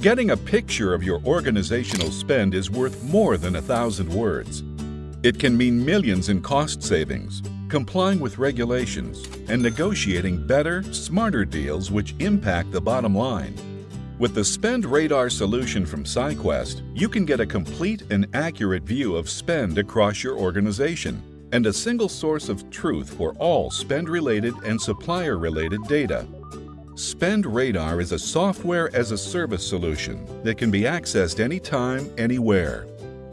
Getting a picture of your organizational spend is worth more than a thousand words. It can mean millions in cost savings, complying with regulations, and negotiating better, smarter deals which impact the bottom line. With the Spend Radar solution from SciQuest, you can get a complete and accurate view of spend across your organization and a single source of truth for all spend-related and supplier-related data. Spend Radar is a software as a service solution that can be accessed anytime, anywhere.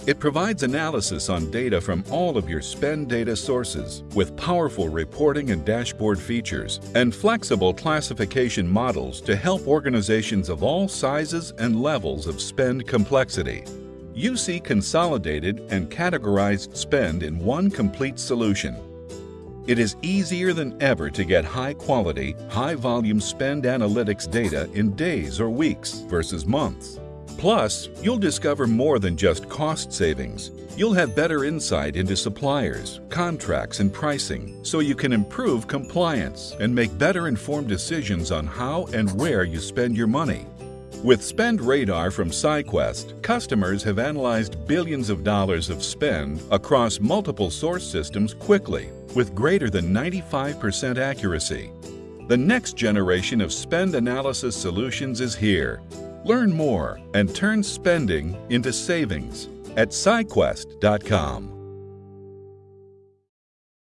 It provides analysis on data from all of your spend data sources with powerful reporting and dashboard features and flexible classification models to help organizations of all sizes and levels of spend complexity. You see consolidated and categorized spend in one complete solution. It is easier than ever to get high quality, high volume spend analytics data in days or weeks versus months. Plus, you'll discover more than just cost savings. You'll have better insight into suppliers, contracts, and pricing so you can improve compliance and make better informed decisions on how and where you spend your money. With Spend Radar from SciQuest, customers have analyzed billions of dollars of spend across multiple source systems quickly with greater than 95% accuracy. The next generation of spend analysis solutions is here. Learn more and turn spending into savings at SciQuest.com.